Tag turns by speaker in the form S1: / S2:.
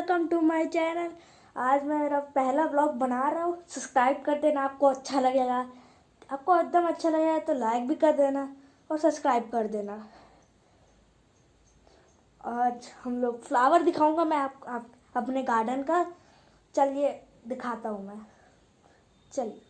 S1: My channel आज मैं मेरा पहला ब्लॉग बना रहा हूँ। सब्सक्राइब कर देना आपको अच्छा लगेगा। आपको एकदम अच्छा लगेगा तो लाइक भी कर देना और सब्सक्राइब कर देना। आज हम लोग फ्लावर दिखाऊँगा मैं आप, आप अपने गार्डन का। चलिए दिखाता हूँ मैं। चलिए।